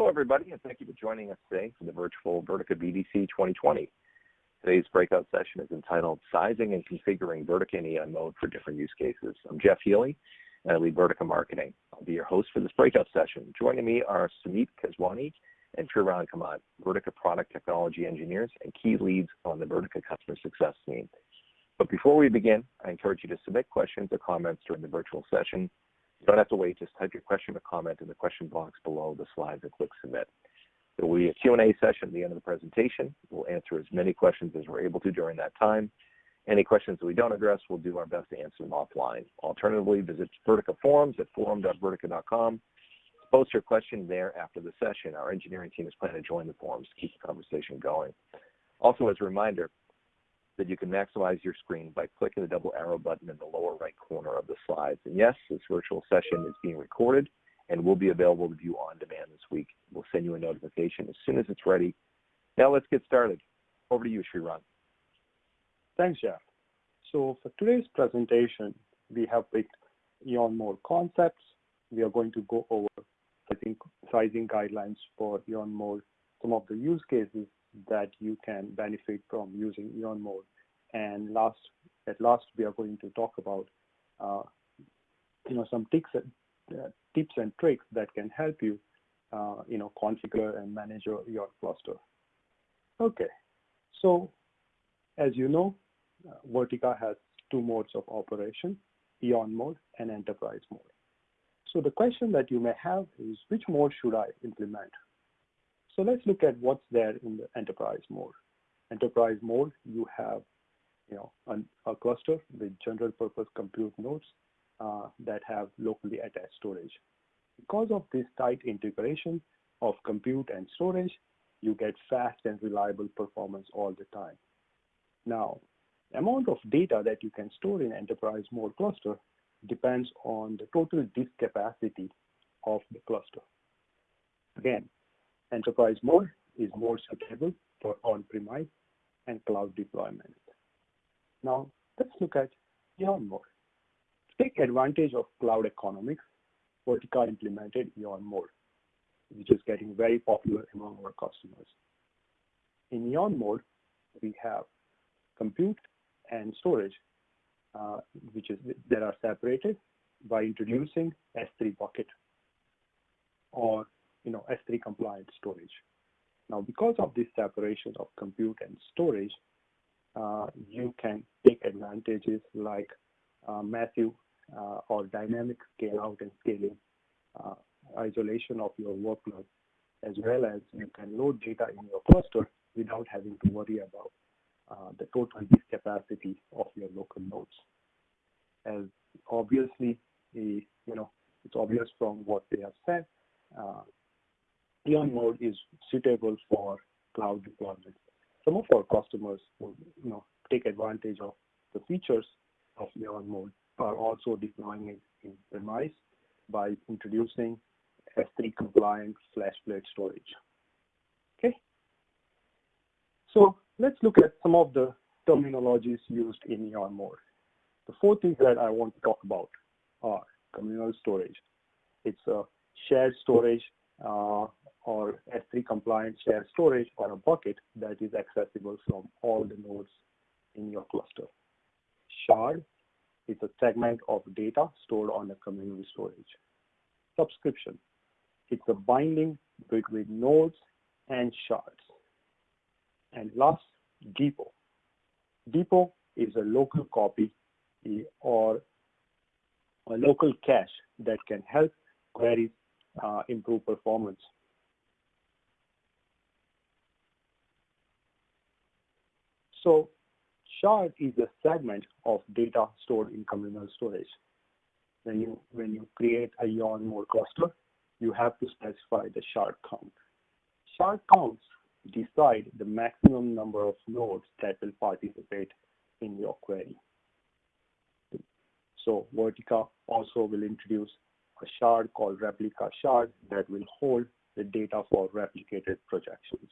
Hello, everybody, and thank you for joining us today for the virtual Vertica BDC 2020. Today's breakout session is entitled Sizing and Configuring Vertica in Eon Mode for Different Use Cases. I'm Jeff Healey, and I lead Vertica Marketing. I'll be your host for this breakout session. Joining me are Sumeet Keswani and Shrirang Kamat, Vertica Product Technology Engineers and key leads on the Vertica Customer Success team. But before we begin, I encourage you to submit questions or comments during the virtual session you don't have to wait, just type your question or comment in the question box below the slides and click submit. There will be a Q&A session at the end of the presentation. We'll answer as many questions as we're able to during that time. Any questions that we don't address, we'll do our best to answer them offline. Alternatively, visit Vertica forums at forum.vertica.com. Post your question there after the session. Our engineering team is planning to join the forums to keep the conversation going. Also, as a reminder, that you can maximize your screen by clicking the double arrow button in the lower right corner of the slides. And yes, this virtual session is being recorded and will be available to view on demand this week. We'll send you a notification as soon as it's ready. Now let's get started. Over to you, Shrirang. Thanks, Jeff. So for today's presentation, we have picked Eon Mode concepts. We are going to go over sizing, sizing guidelines for Eon Mode, some of the use cases that you can benefit from using Eon Mode. And last, at last, we are going to talk about, uh, you know, some tips and, uh, tips and tricks that can help you, uh, you know, configure and manage your, your cluster. Okay, so as you know, uh, Vertica has two modes of operation, Eon mode and enterprise mode. So the question that you may have is, which mode should I implement? So let's look at what's there in the enterprise mode. Enterprise mode, you have you know, an, a cluster with general purpose compute nodes uh, that have locally attached storage. Because of this tight integration of compute and storage, you get fast and reliable performance all the time. Now, the amount of data that you can store in enterprise mode cluster depends on the total disk capacity of the cluster. Again, enterprise mode is more suitable for on-premise and cloud deployment. Now, let's look at Eon mode. To take advantage of cloud economics, Vertica implemented Eon mode, which is getting very popular among our customers. In Eon mode, we have compute and storage, uh, which is that are separated by introducing S3 bucket or you know S3 compliant storage. Now, because of this separation of compute and storage, uh, you can take advantages like uh, massive uh, or dynamic scale out and scaling, uh, isolation of your workload, as well as you can load data in your cluster without having to worry about uh, the total disk capacity of your local nodes. As obviously, you know, it's obvious from what they have said, uh, Eon mode is suitable for cloud deployment. Some of our customers will, you know, take advantage of the features of Eon mode are also deploying it in premise by introducing S3 compliant FlashBlade storage. Okay. So let's look at some of the terminologies used in Eon mode. The four things that I want to talk about are communal storage. It's a shared storage uh, or S3 compliant shared storage or a bucket that is accessible from all the nodes in your cluster. Shard is a segment of data stored on a communal storage. Subscription, it's a binding between nodes and shards. And last, depot. Depot is a local copy or a local cache that can help queries uh, improve performance So shard is a segment of data stored in communal storage. When you, when you create a Eon mode cluster, you have to specify the shard count. Shard counts decide the maximum number of nodes that will participate in your query. So Vertica also will introduce a shard called replica shard that will hold the data for replicated projections.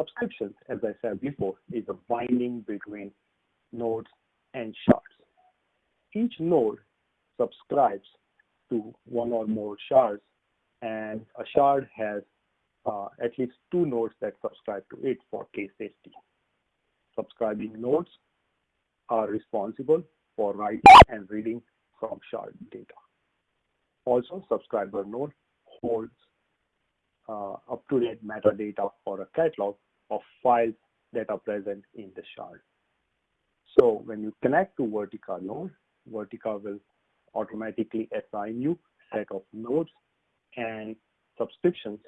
Subscriptions, as I said before, is a binding between nodes and shards. Each node subscribes to one or more shards, and a shard has uh, at least two nodes that subscribe to it for K-safety. Subscribing nodes are responsible for writing and reading from shard data. Also, subscriber node holds uh, up-to-date metadata or a catalog of files that are present in the shard. So when you connect to Vertica node, Vertica will automatically assign you set of nodes and subscriptions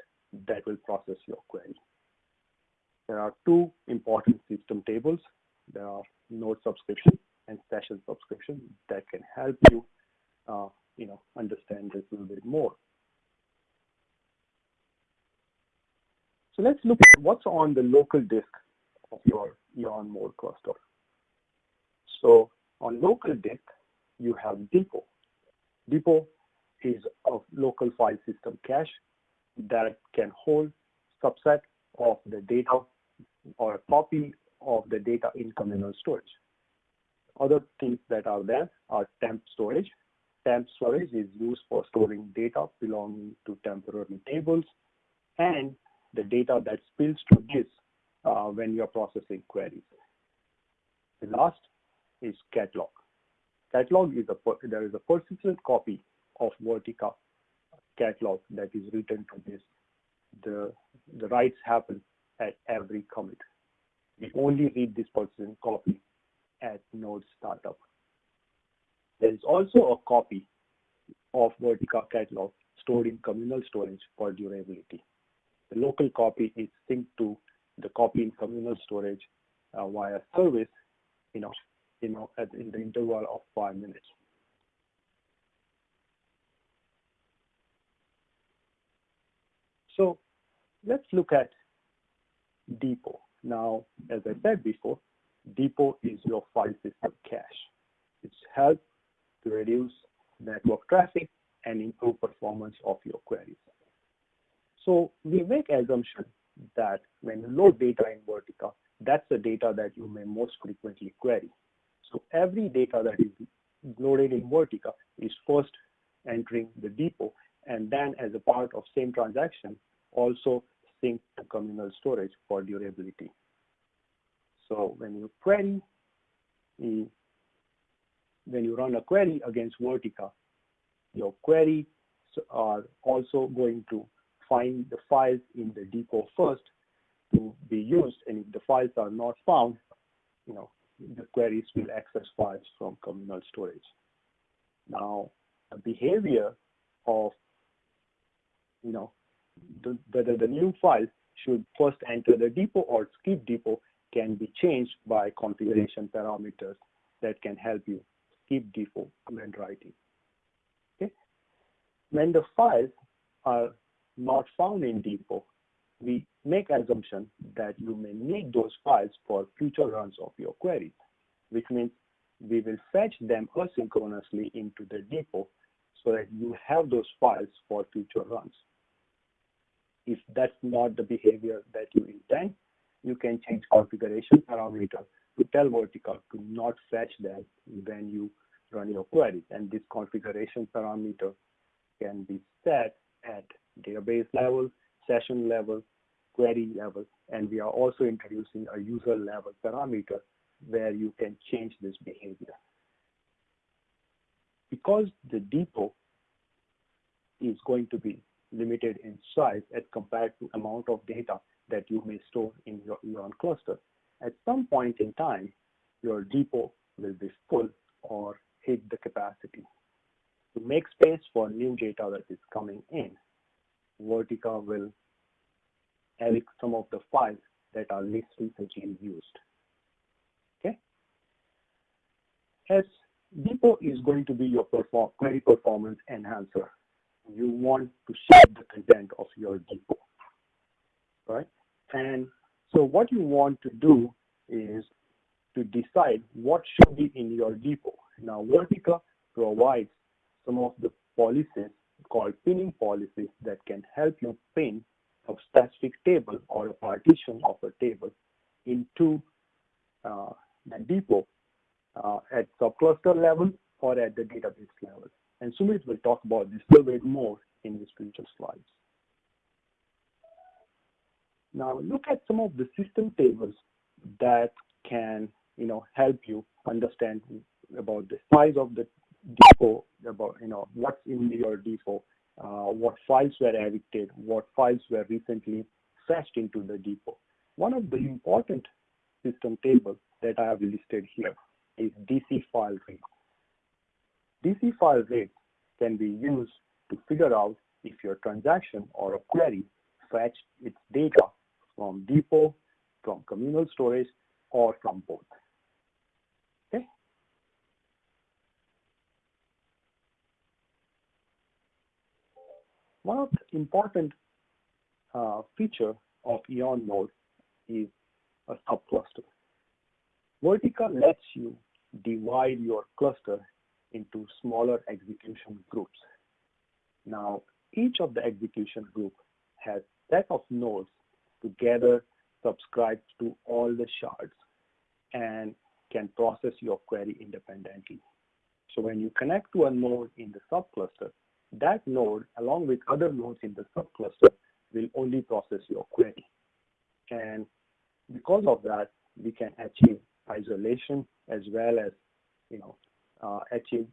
that will process your query. There are two important system tables. There are node subscription and session subscription that can help you, uh, you know, understand this a little bit more. Let's look at what's on the local disk of your EON mode cluster. So on local disk, you have depot. Depot is a local file system cache that can hold subset of the data or a copy of the data in communal storage. Other things that are there are temp storage. Temp storage is used for storing data belonging to temporary tables and the data that spills to this uh, when you are processing queries. The last is catalog. Catalog is a there is a persistent copy of Vertica catalog that is written to this. The the writes happen at every commit. We only read this persistent copy at node startup. There is also a copy of Vertica catalog stored in communal storage for durability. The local copy is synced to the copy in communal storage uh, via service, you know, you know, at, in the interval of five minutes. So let's look at depot. Now, as I said before, depot is your file system cache. It's helped to reduce network traffic and improve performance of your queries. So we make assumption that when you load data in Vertica, that's the data that you may most frequently query. So every data that is loaded in Vertica is first entering the depot and then as a part of same transaction, also sync to communal storage for durability. So when you query, when you run a query against Vertica, your queries are also going to find the files in the depot first to be used. And if the files are not found, you know, the queries will access files from communal storage. Now, the behavior of, you know, the, whether the new file should first enter the depot or skip depot can be changed by configuration parameters that can help you skip depot when writing. Okay? When the files are not found in depot, we make assumption that you may need those files for future runs of your queries, which means we will fetch them asynchronously into the depot so that you have those files for future runs. If that's not the behavior that you intend, you can change configuration parameter to tell Vertica to not fetch them when you run your queries. And this configuration parameter can be set at database level, session level, query level, and we are also introducing a user level parameter where you can change this behavior. Because the depot is going to be limited in size as compared to amount of data that you may store in your EON cluster, at some point in time, your depot will be full or hit the capacity. To make space for new data that is coming in, Vertica will edit some of the files that are least recently used. Okay. As Depot is going to be your perform query performance enhancer, you want to shape the content of your depot, right? And so what you want to do is to decide what should be in your depot. Now, Vertica provides some of the policies called pinning policies that can help you pin a specific table or a partition of a table into uh, the depot uh, at subcluster level or at the database level. And Sumeet will talk about this a little bit more in his future slides. Now look at some of the system tables that can you know, help you understand about the size of the depot, about you know what's in your depot, uh, what files were evicted, what files were recently fetched into the depot. One of the important system tables that I have listed here is DC file reads. DC file reads can be used to figure out if your transaction or a query fetched its data from depot, from communal storage, or from both. Okay. One of the important uh, feature of Eon mode is a subcluster. Vertica lets you divide your cluster into smaller execution groups. Now, each of the execution group has set of nodes together subscribed to all the shards and can process your query independently. So when you connect to a node in the subcluster, that node, along with other nodes in the subcluster, will only process your query. And because of that, we can achieve isolation as well as, you know, uh, achieve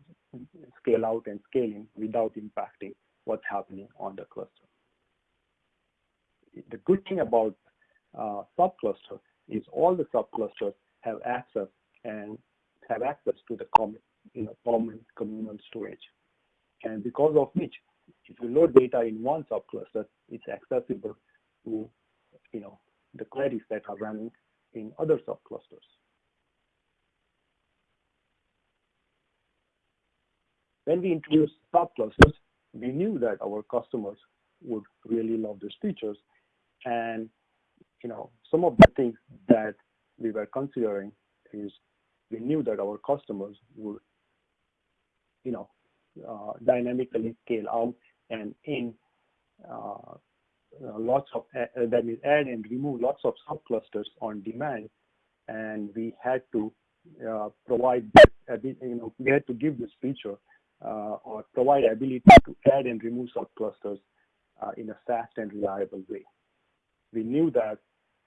scale out and scaling without impacting what's happening on the cluster. The good thing about uh, subcluster is all the subclusters have access and have access to the common, you know, common communal storage. And because of which, if you load data in one subcluster, it's accessible to, you know, the queries that are running in other subclusters. When we introduced subclusters, we knew that our customers would really love these features. And you know, some of the things that we were considering is we knew that our customers would, you know, dynamically scale out and in uh, lots of uh, that means add and remove lots of subclusters on demand, and we had to uh, provide you know we had to give this feature uh, or provide ability to add and remove subclusters uh, in a fast and reliable way. We knew that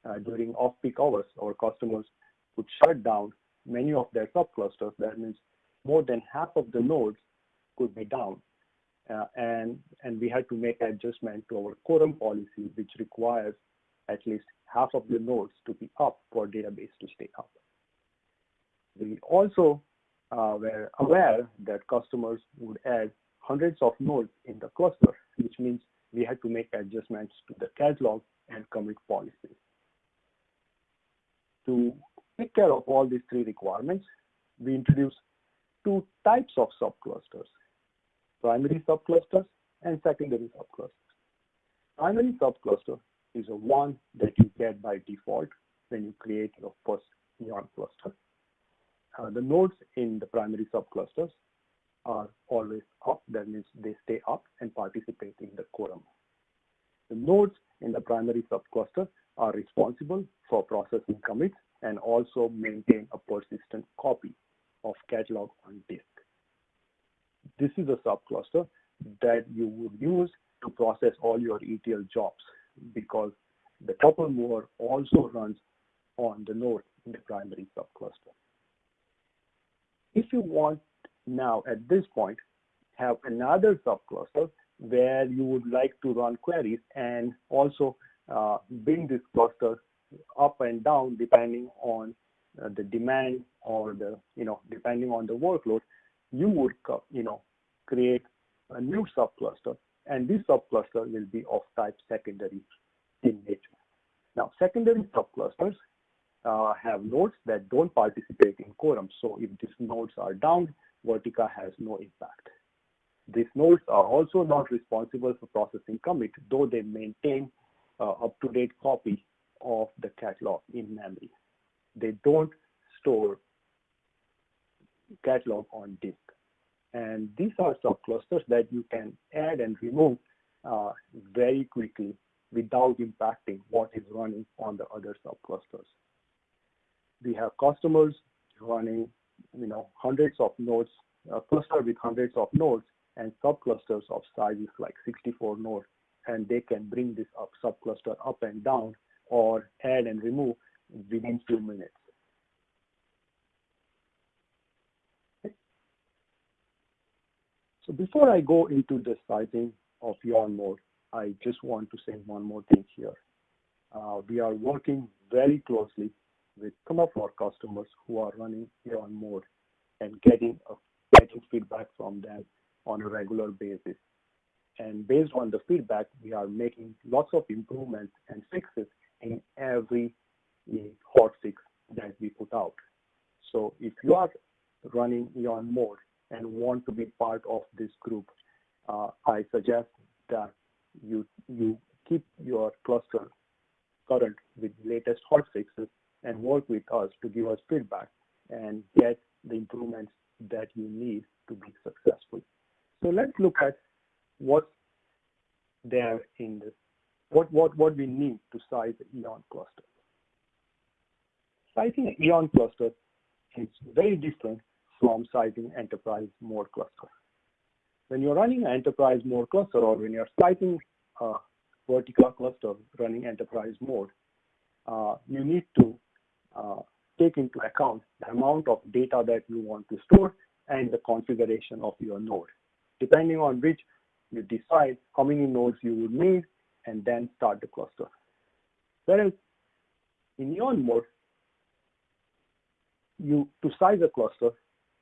uh, during off-peak hours, our customers would shut down many of their subclusters. That means more than half of the nodes could be down. Uh, and, and we had to make adjustment to our quorum policy, which requires at least half of the nodes to be up for database to stay up. We also uh, were aware that customers would add hundreds of nodes in the cluster, which means we had to make adjustments to the catalog and commit policies. To take care of all these three requirements, we introduced two types of subclusters, primary subclusters and secondary subclusters. Primary subcluster is a one that you get by default when you create your first Eon cluster. Uh, the nodes in the primary subclusters are always up, that means they stay up and participate in the quorum. The nodes in the primary subcluster are responsible for processing commits and also maintain a persistent copy of catalog on disk. This is a subcluster that you would use to process all your ETL jobs because the tuple mover also runs on the node in the primary subcluster. If you want now at this point have another subcluster where you would like to run queries and also uh, bring this cluster up and down depending on uh, the demand or the, you know, depending on the workload, you would, you know, create a new subcluster and this subcluster will be of type secondary in nature. Now, secondary subclusters uh, have nodes that don't participate in quorum. So if these nodes are down, Vertica has no impact. These nodes are also not responsible for processing commit, though they maintain uh, up-to-date copy of the catalog in memory. They don't store catalog on disk. And these are subclusters that you can add and remove uh, very quickly without impacting what is running on the other subclusters. We have customers running, you know, hundreds of nodes, a cluster with hundreds of nodes, and subclusters of sizes like 64 nodes, and they can bring this up subcluster up and down or add and remove within few minutes. So before I go into the sizing of Eon mode, I just want to say one more thing here. Uh, we are working very closely with some of our customers who are running Eon mode and getting a, getting feedback from them on a regular basis. And based on the feedback, we are making lots of improvements and fixes in every hot fix that we put out. So if you are running Eon mode and want to be part of this group, uh, I suggest that you you keep your cluster current with latest hot fixes and work with us to give us feedback and get the improvements that you need to be successful. So let's look at what's there in this, what, what, what we need to size the Eon cluster. Sizing an Eon cluster is very different sizing enterprise mode cluster. When you're running an enterprise mode cluster or when you're sizing a Vertica cluster running enterprise mode, uh, you need to uh, take into account the amount of data that you want to store and the configuration of your node. Depending on which you decide how many nodes you would need and then start the cluster. Whereas in Eon mode, you to size a cluster,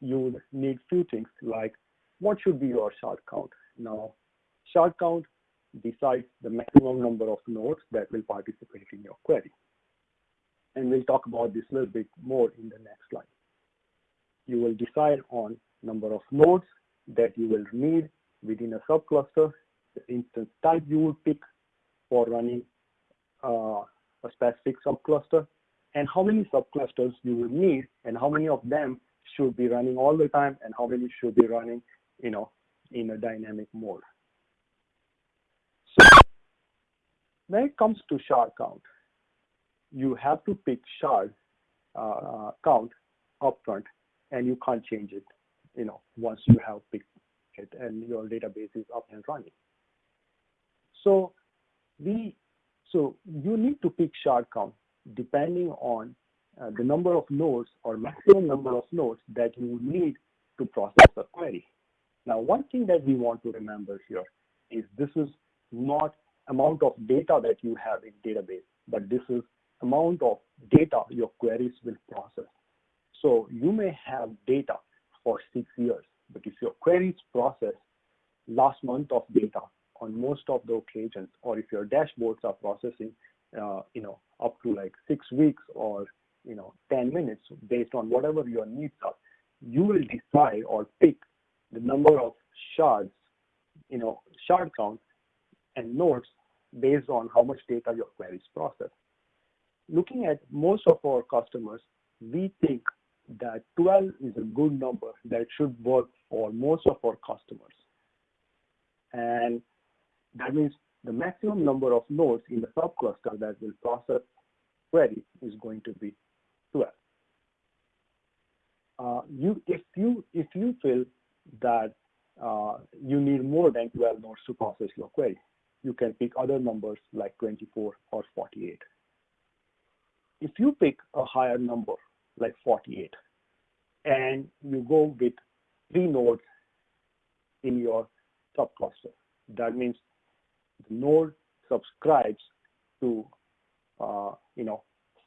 you would need few things like what should be your shard count. Now, shard count decides the maximum number of nodes that will participate in your query. And we'll talk about this a little bit more in the next slide. You will decide on number of nodes that you will need within a subcluster, the instance type you will pick for running uh, a specific subcluster, and how many subclusters you will need, and how many of them should be running all the time, and how many should be running, you know, in a dynamic mode. So when it comes to shard count, you have to pick shard uh, count upfront, and you can't change it, you know, once you have picked it and your database is up and running. So we, so you need to pick shard count depending on uh, the number of nodes or maximum number of nodes that you need to process a query. Now, one thing that we want to remember here is this is not amount of data that you have in database, but this is amount of data your queries will process. So you may have data for six years, but if your queries process last month of data on most of the occasions, or if your dashboards are processing, uh, you know, up to like six weeks or you know 10 minutes based on whatever your needs are, you will decide or pick the number of shards, you know, shard count and nodes based on how much data your queries process. Looking at most of our customers, we think that 12 is a good number that should work for most of our customers. And that means the maximum number of nodes in the subcluster that will process query is going to be 12. Uh, you, if you if you feel that uh, you need more than 12 nodes to process your query, you can pick other numbers like 24 or 48. If you pick a higher number like 48 and you go with three nodes in your subcluster, that means the node subscribes to uh, you know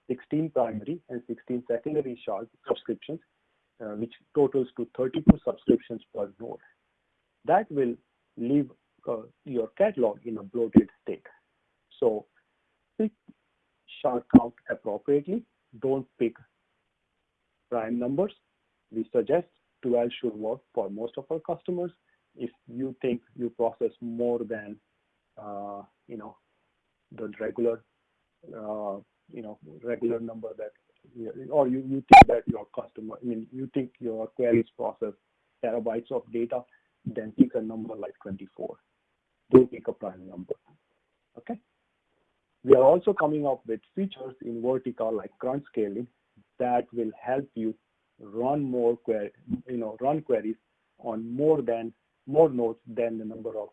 16 primary and 16 secondary subscriptions, which totals to 32 subscriptions per node. That will leave uh, your catalog in a bloated state. So pick shard count appropriately. Don't pick prime numbers. We suggest 12 should work for most of our customers. If you think you process more than, uh, you know, the regular, uh, you know, regular number that, or you, you think that your customer, I mean, you think your queries process terabytes of data, then pick a number like 24. Don't pick a prime number, okay? We are also coming up with features in Vertica like crunch scaling that will help you run more query, you know, run queries on more than more nodes than the number of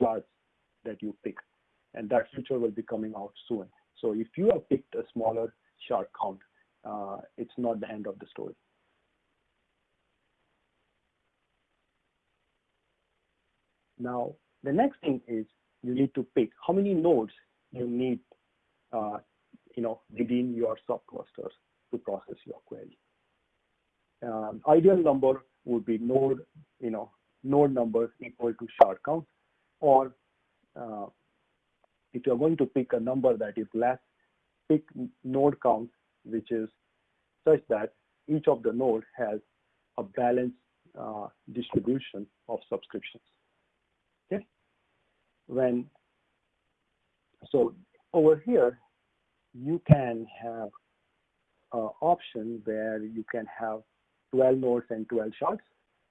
shards that you pick. And that feature will be coming out soon. So if you have picked a smaller shard count, uh, it's not the end of the story. Now, the next thing is you need to pick how many nodes you need, uh, you know, within your subclusters to process your query. Um, ideal number would be node, you know, node numbers equal to shard count, or uh, if you're going to pick a number that is less, pick node count, which is such that each of the node has a balanced uh, distribution of subscriptions. Okay. When so over here, you can have an option where you can have 12 nodes and 12 shards,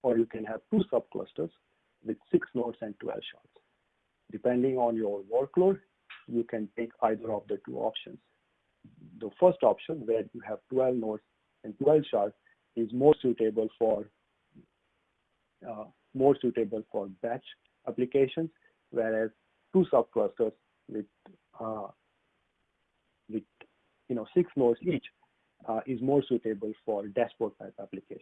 or you can have two subclusters with six nodes and 12 shards. Depending on your workload, you can pick either of the two options. The first option, where you have 12 nodes and 12 shards, is more suitable for uh, more suitable for batch applications, whereas two subclusters with uh, with you know six nodes each uh, is more suitable for dashboard type applications.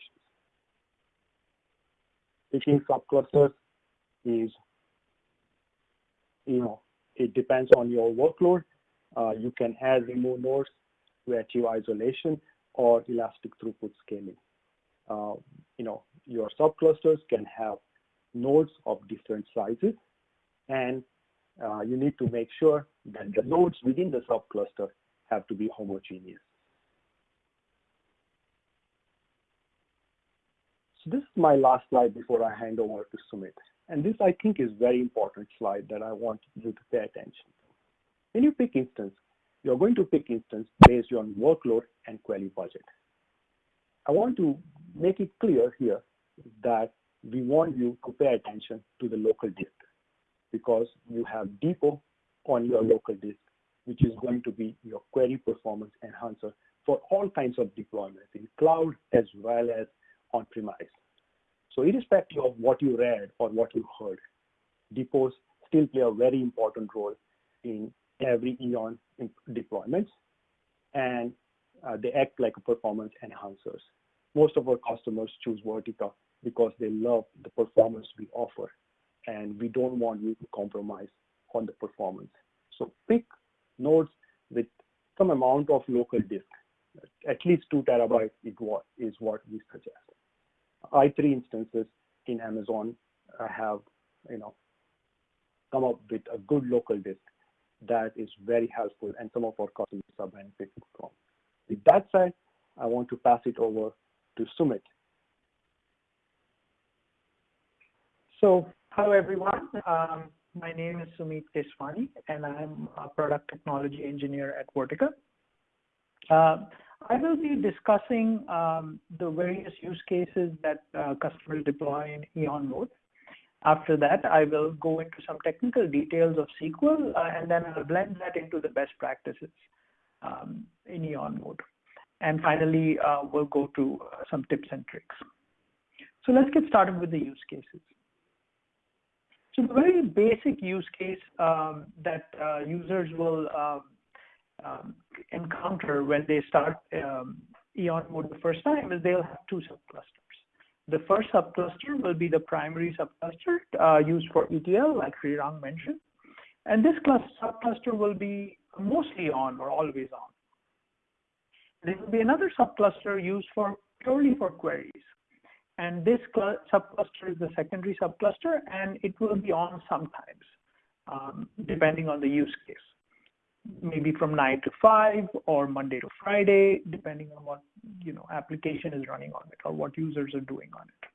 Picking subclusters is you know it depends on your workload. Uh, you can add remove nodes to achieve isolation or elastic throughput scaling. Uh, you know your subclusters can have nodes of different sizes and uh, you need to make sure that the nodes within the subcluster have to be homogeneous. So this is my last slide before I hand over to Sumeet. And this, I think, is very important slide that I want you to pay attention to. When you pick instance, you're going to pick instance based on workload and query budget. I want to make it clear here that we want you to pay attention to the local disk because you have depot on your local disk, which is going to be your query performance enhancer for all kinds of deployments in cloud as well as on-premise. So irrespective of what you read or what you heard, depots still play a very important role in every Eon deployments, and uh, they act like performance enhancers. Most of our customers choose Vertica because they love the performance we offer and we don't want you to compromise on the performance. So pick nodes with some amount of local disk, at least two terabytes is what, is what we suggest. i3 instances in Amazon have, you know, come up with a good local disk that is very helpful and some of our customers are benefiting from. With that said, I want to pass it over to Sumeet. So Hello, everyone. Um, my name is Sumeet Keswani, and I'm a product technology engineer at Vertica. Uh, I will be discussing um, the various use cases that uh, customers deploy in Eon mode. After that, I will go into some technical details of SQL, uh, and then I'll blend that into the best practices um, in Eon mode. And finally, uh, we'll go to uh, some tips and tricks. So let's get started with the use cases. So the very basic use case um, that uh, users will um, um, encounter when they start um, Eon mode the first time is they'll have two subclusters. The first subcluster will be the primary subcluster uh, used for ETL, like Shrirang mentioned. And this subcluster will be mostly on or always on. There will be another subcluster used for purely for queries. And this subcluster is the secondary subcluster, and it will be on sometimes, um, depending on the use case. Maybe from 9 to 5 or Monday to Friday, depending on what you know application is running on it or what users are doing on it.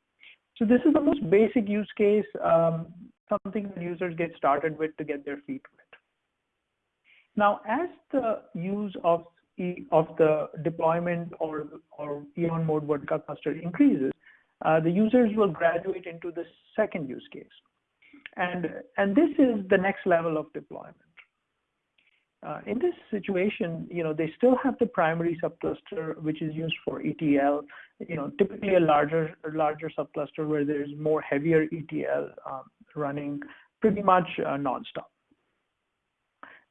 So this is the most basic use case, um, something that users get started with to get their feet wet. Now, as the use of of the deployment or, or Eon mode Vertica cluster increases, uh, the users will graduate into the second use case. And, and this is the next level of deployment. Uh, in this situation, you know, they still have the primary subcluster, which is used for ETL, you know, typically a larger, larger subcluster where there's more heavier ETL um, running pretty much uh, nonstop.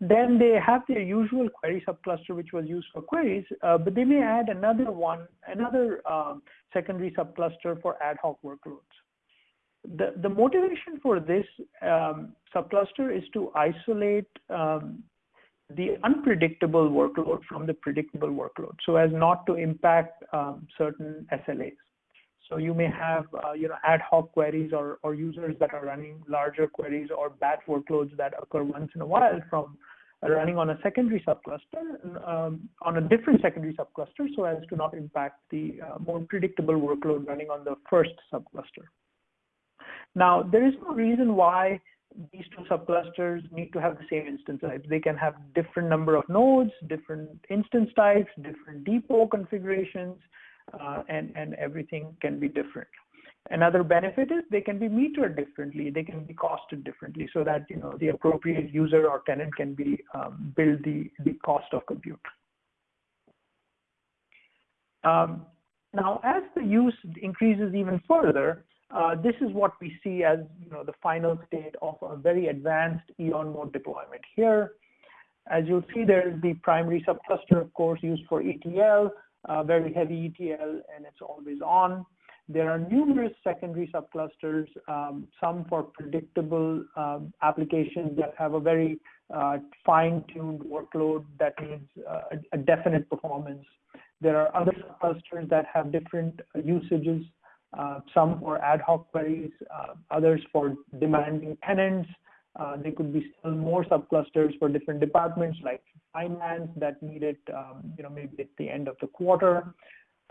Then they have their usual query subcluster, which was used for queries, uh, but they may add another one, another um, secondary subcluster for ad hoc workloads. The, the motivation for this um, subcluster is to isolate um, the unpredictable workload from the predictable workload so as not to impact um, certain SLAs. So you may have uh, you know ad hoc queries or, or users that are running larger queries or batch workloads that occur once in a while from running on a secondary subcluster um, on a different secondary subcluster so as to not impact the uh, more predictable workload running on the first subcluster. Now, there is no reason why these two subclusters need to have the same instance types. They can have different number of nodes, different instance types, different depot configurations, uh, and, and everything can be different. Another benefit is they can be metered differently. They can be costed differently so that you know the appropriate user or tenant can be um, build the, the cost of compute. Um, now, as the use increases even further, uh, this is what we see as you know the final state of a very advanced Eon mode deployment. Here, as you'll see, there is the primary subcluster, of course, used for ETL, uh, very heavy ETL, and it's always on. There are numerous secondary subclusters, um, some for predictable um, applications that have a very uh, fine-tuned workload that needs uh, a, a, definite performance. There are other subclusters that have different usages uh, some for ad hoc queries, uh, others for demanding tenants. Uh, there could be still more subclusters for different departments like finance that need it, um, you know, maybe at the end of the quarter.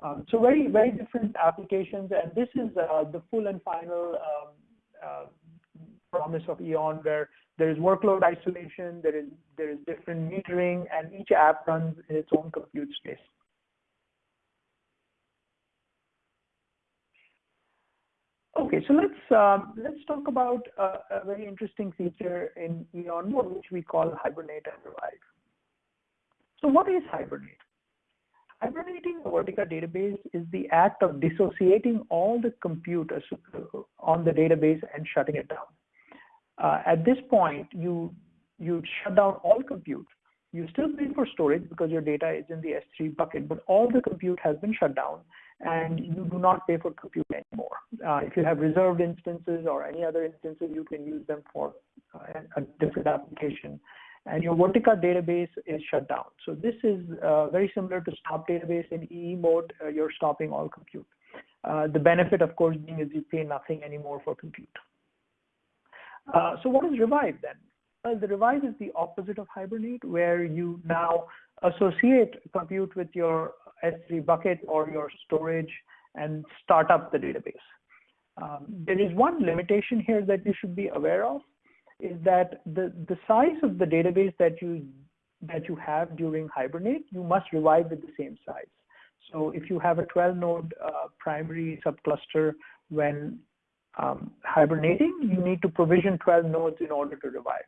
Um, so very, very different applications. And this is uh, the full and final um, uh, promise of Eon where there is workload isolation, there is, there is different metering, and each app runs in its own compute space. Okay, so let's let's talk about uh, a very interesting feature in Eon mode, which we call hibernate and revive. So what is hibernate? Hibernating a Vertica database is the act of dissociating all the computers on the database and shutting it down. Uh, at this point, you you shut down all compute. You still pay for storage because your data is in the S3 bucket, but all the compute has been shut down and you do not pay for compute anymore. Uh, if you have reserved instances or any other instances, you can use them for uh, a different application. And your Vertica database is shut down. So this is uh, very similar to stop database in EE mode. Uh, you're stopping all compute. Uh, the benefit, of course, being is you pay nothing anymore for compute. Uh, so what is revive then? Well, the revive is the opposite of hibernate, where you now associate compute with your S3 bucket or your storage and start up the database. Um, there is one limitation here that you should be aware of is that the, the size of the database that you that you have during Hibernate, you must revive with the same size. So if you have a 12 node uh, primary subcluster when um, hibernating, you need to provision 12 nodes in order to revive.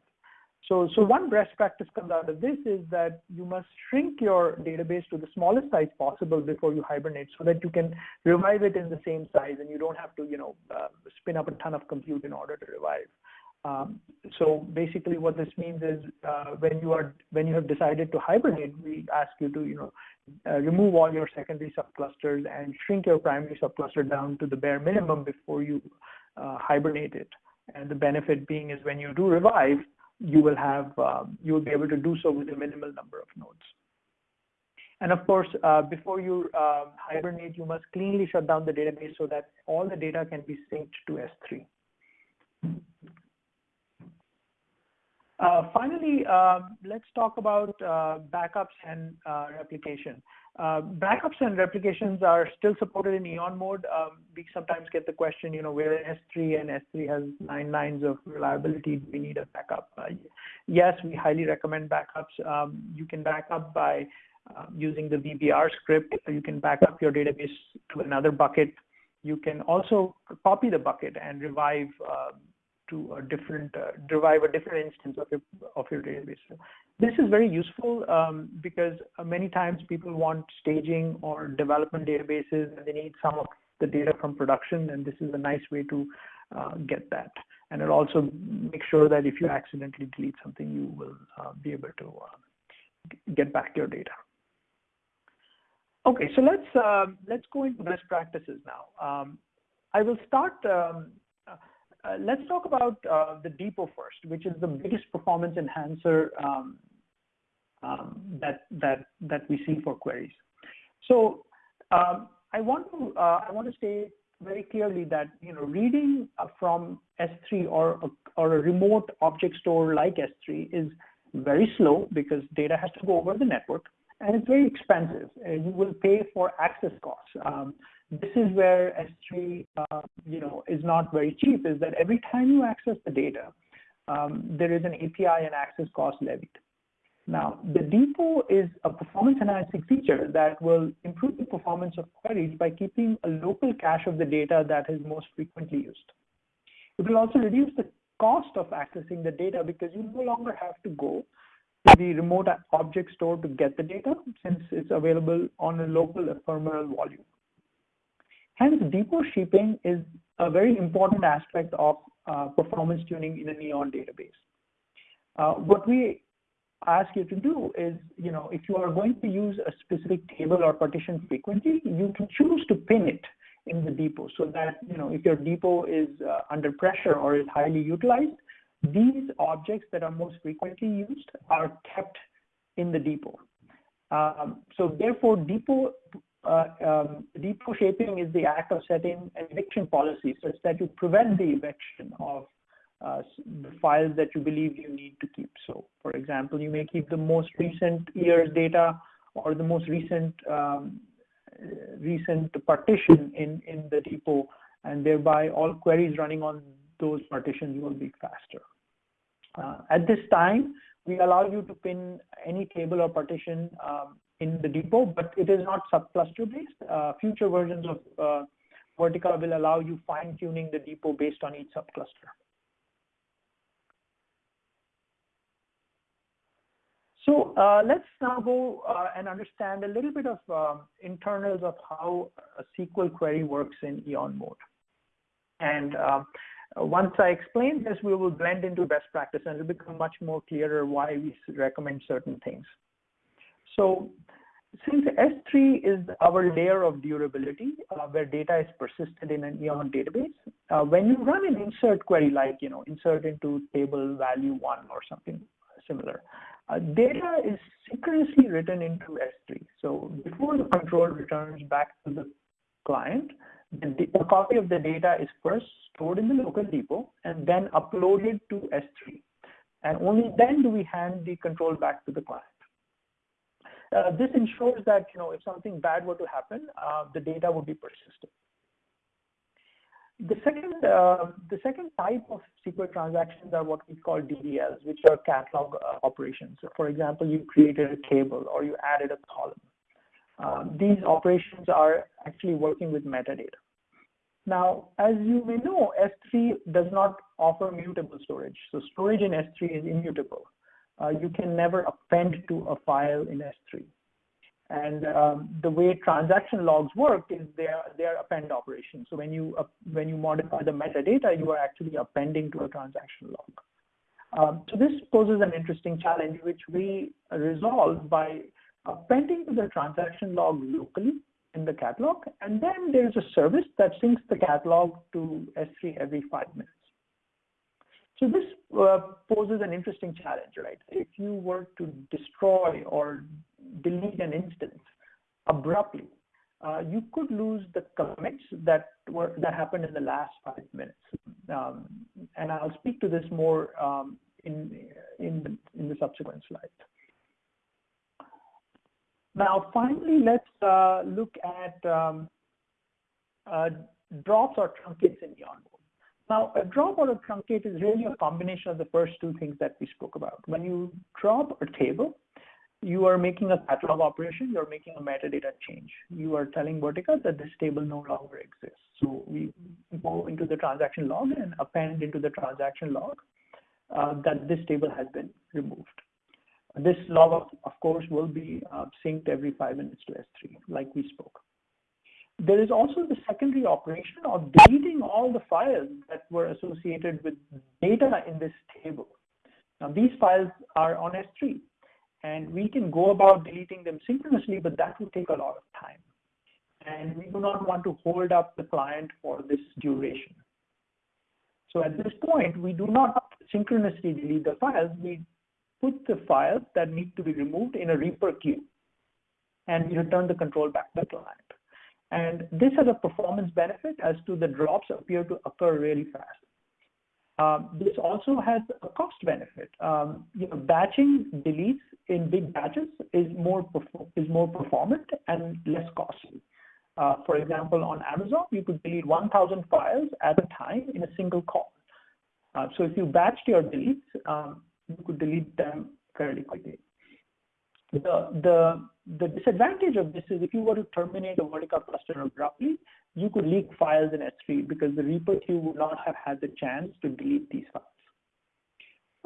So, so one best practice comes out of this is that you must shrink your database to the smallest size possible before you hibernate so that you can revive it in the same size and you don't have to, you know, uh, spin up a ton of compute in order to revive. Um, so basically what this means is uh, when you are when you have decided to hibernate, we ask you to you know uh, remove all your secondary subclusters and shrink your primary subcluster down to the bare minimum before you uh, hibernate it. And the benefit being is when you do revive, you will have um, you will be able to do so with a minimal number of nodes. And of course, uh, before you uh, hibernate, you must cleanly shut down the database so that all the data can be synced to S3. Uh, finally, um, let's talk about uh, backups and uh, replication. Uh, backups and replications are still supported in Eon mode. Um, we sometimes get the question, you know, we're in S3 and S3 has nine nines of reliability. Do we need a backup? Uh, yes, we highly recommend backups. Um, you can back up by uh, using the VBR script. You can back up your database to another bucket. You can also copy the bucket and revive to a different, uh, derive a different instance of your, of your database. So this is very useful um, because uh, many times people want staging or development databases and they need some of the data from production and this is a nice way to uh, get that. And it also make sure that if you accidentally delete something, you will uh, be able to uh, get back your data. Okay, so let's uh, let's go into best practices now. Um, I will start. Um, uh, let's talk about uh, the depot first, which is the biggest performance enhancer um, um that that that we see for queries. So um, I want to uh, I want to say very clearly that you know reading from S3 or or a remote object store like S3 is very slow because data has to go over the network and it's very expensive. Uh, you will pay for access costs. This is where S3, uh, you know, is not very cheap. Is that every time you access the data, um, there is an API and access cost levied. Now, the depot is a performance enhancing feature that will improve the performance of queries by keeping a local cache of the data that is most frequently used. It will also reduce the cost of accessing the data because you no longer have to go to the remote object store to get the data since it's available on a local ephemeral volume. Hence, depot shaping is a very important aspect of uh, performance tuning in an Eon database. Uh, what we ask you to do is, you know, if you are going to use a specific table or partition frequently, you can choose to pin it in the depot so that, you know, if your depot is uh, under pressure or is highly utilized, these objects that are most frequently used are kept in the depot. Um, so therefore, depot, depot shaping is the act of setting an eviction policy such that you prevent the eviction of uh, the files that you believe you need to keep. So for example, you may keep the most recent year's data or the most recent um, recent partition in, in the depot, and thereby all queries running on those partitions will be faster. Uh, at this time, we allow you to pin any table or partition um, in the depot, but it is not subcluster based. Uh, future versions of uh, Vertica will allow you fine tuning the depot based on each subcluster. So uh, let's now go uh, and understand a little bit of um, internals of how a SQL query works in Eon mode. And um, once I explain this, we will blend into best practice and it'll become much more clearer why we recommend certain things. So since S3 is our layer of durability, uh, where data is persisted in an Eon database, uh, when you run an insert query like, you know, insert into table value one or something similar, uh, data is synchronously written into S3. So before the control returns back to the client, the, a copy of the data is first stored in the local depot and then uploaded to S3. And only then do we hand the control back to the client. Uh, this ensures that you know if something bad were to happen, uh, the data would be persistent. The second, uh, the second type of SQL transactions are what we call DDLs, which are catalog uh, operations. So for example, you created a table or you added a column. Um, these operations are actually working with metadata. Now, as you may know, S3 does not offer mutable storage. So storage in S3 is immutable. Uh, you can never append to a file in S3. And um, the way transaction logs work is they are, they are append operations. So when you, uh, when you modify the metadata, you are actually appending to a transaction log. Um, so this poses an interesting challenge, which we resolve by appending to the transaction log locally in the catalog, and then there's a service that syncs the catalog to S3 every five minutes. So this uh, poses an interesting challenge, right? If you were to destroy or delete an instance abruptly, uh, you could lose the commits that were that happened in the last five minutes. Um, and I'll speak to this more um, in in the, in the subsequent slides. Now, finally, let's uh, look at um, uh, drops or truncates in mode. Now, a drop or a truncate is really a combination of the first two things that we spoke about. When you drop a table, you are making a catalog operation, you're making a metadata change. You are telling Vertica that this table no longer exists. So we go into the transaction log and append into the transaction log uh, that this table has been removed. This log, of, course, will be uh, synced every five minutes to S3, like we spoke. There is also the secondary operation of deleting all the files that were associated with data in this table. Now, these files are on S3, and we can go about deleting them synchronously, but that will take a lot of time. And we do not want to hold up the client for this duration. So at this point, we do not synchronously delete the files. We put the files that need to be removed in a Reaper queue, and we return the control back to the client. And this has a performance benefit as to the drops appear to occur really fast. Um, this also has a cost benefit. Um, you know, batching deletes in big batches is more is more performant and less costly. Uh, for example, on Amazon, you could delete 1,000 files at a time in a single call. Uh, so if you batched your deletes, um, you could delete them fairly quickly. The, the, the disadvantage of this is if you were to terminate a Vertica cluster abruptly, you could leak files in S3 because the Reaper queue would not have had the chance to delete these files.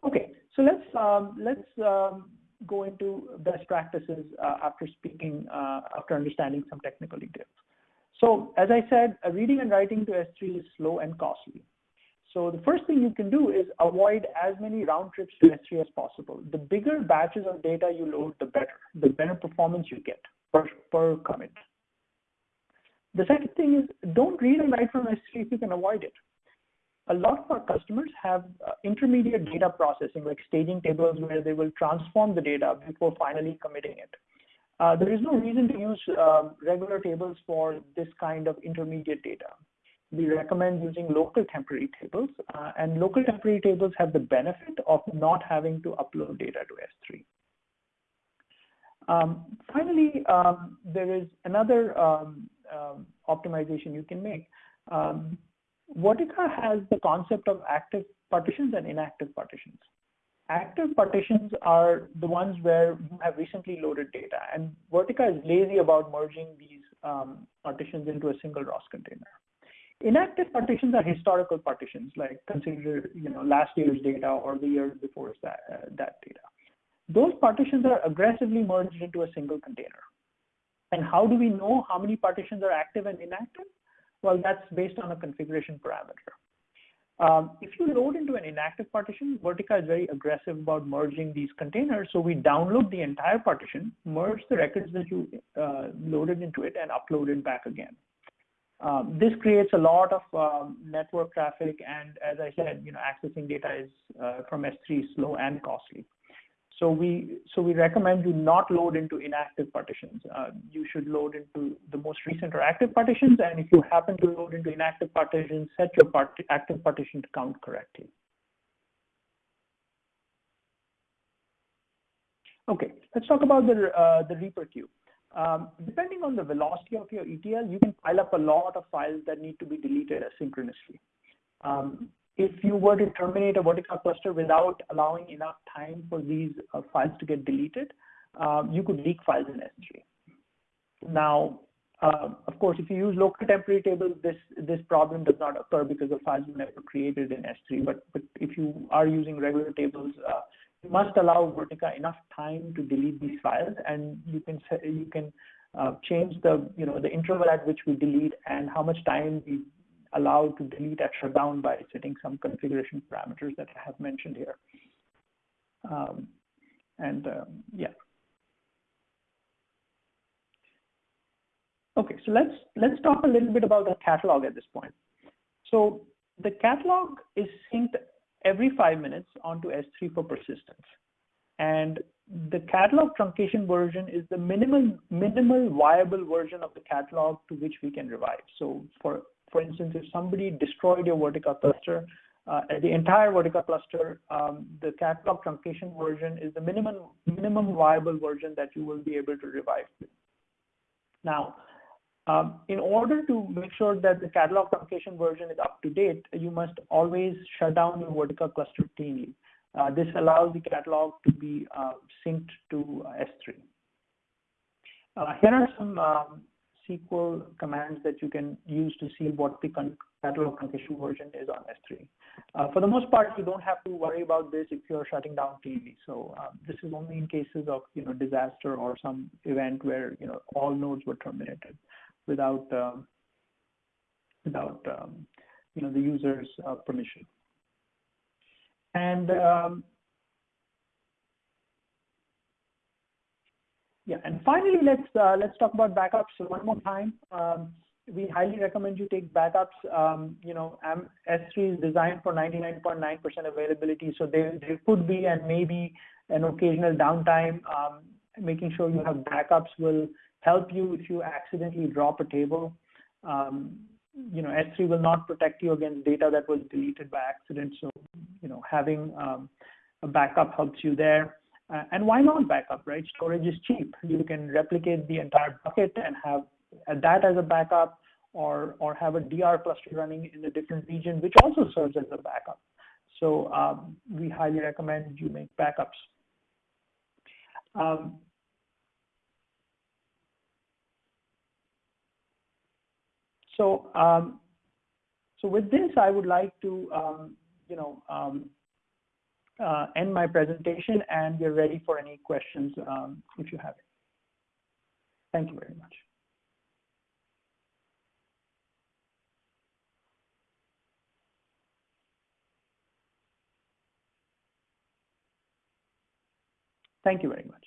Okay, so let's um, let's um, go into best practices uh, after speaking, uh, after understanding some technical details. So as I said, reading and writing to S3 is slow and costly. So the first thing you can do is avoid as many round trips to S3 as possible. The bigger batches of data you load, the better. The better performance you get per, per commit. The second thing is don't read and write from S3 if you can avoid it. A lot of our customers have uh, intermediate data processing, like staging tables where they will transform the data before finally committing it. Uh, there is no reason to use uh, regular tables for this kind of intermediate data we recommend using local temporary tables, uh, and local temporary tables have the benefit of not having to upload data to S3. Um, finally, um, there is another um, um optimization you can make. Um, Vertica has the concept of active partitions and inactive partitions. Active partitions are the ones where you have recently loaded data, and Vertica is lazy about merging these um, partitions into a single ROS container. Inactive partitions are historical partitions, like consider you know last year's data or the year before that, uh, that data. Those partitions are aggressively merged into a single container. And how do we know how many partitions are active and inactive? Well, that's based on a configuration parameter. Um, if you load into an inactive partition, Vertica is very aggressive about merging these containers. So we download the entire partition, merge the records that you uh, loaded into it, and upload it back again. Um, this creates a lot of um, network traffic, and as I said, you know, accessing data is uh, from S3 slow and costly. So we so we recommend you not load into inactive partitions. Uh, you should load into the most recent or active partitions, and if you happen to load into inactive partitions, set your part active partition to count correctly. Okay, let's talk about the uh, the Reaper queue. Um, depending on the velocity of your ETL, you can pile up a lot of files that need to be deleted asynchronously. Um, if you were to terminate a Vertica cluster without allowing enough time for these uh, files to get deleted, um, you could leak files in S3. Now, uh, of course, if you use local temporary tables, this this problem does not occur because the files were never created in S3. But but if you are using regular tables, uh, must allow Vertica enough time to delete these files, and you can you can uh, change the you know the interval at which we delete and how much time we allow to delete at shutdown by setting some configuration parameters that I have mentioned here. Um, and um, yeah. Okay, so let's let's talk a little bit about the catalog at this point. So the catalog is synced every five minutes onto S3 for persistence. And the catalog truncation version is the minimal, minimal viable version of the catalog to which we can revive. So for, for instance, if somebody destroyed your Vertica cluster, uh, the entire Vertica cluster, um, the catalog truncation version is the minimum, minimum viable version that you will be able to revive. Now, um, in order to make sure that the catalog truncation version is up to date, you must always shut down your Vertica cluster cleanly. Uh, this allows the catalog to be uh, synced to S3. Uh, here are some um, SQL commands that you can use to see what the catalog truncation version is on S3. Uh, for the most part, you don't have to worry about this if you're shutting down TV. So uh, this is only in cases of you know disaster or some event where you know all nodes were terminated without um, without um, you know the user's uh, permission. And um, yeah, and finally, let's uh, let's talk about backups one more time. Um, we highly recommend you take backups. Um, you know, S3 is designed for 99.9% .9 availability, so there, there could be and maybe an occasional downtime. Um, making sure you have backups will help you if you accidentally drop a table. Um, you know, S3 will not protect you against data that was deleted by accident. So, you know, having um, a backup helps you there. Uh, and why not backup, right? Storage is cheap. You can replicate the entire bucket and have that as a backup or, or have a DR cluster running in a different region, which also serves as a backup. So um, we highly recommend you make backups. Um, So, um, so with this, I would like to, um, you know, um, uh, end my presentation, and we're ready for any questions um, if you have it. Thank you very much. Thank you very much.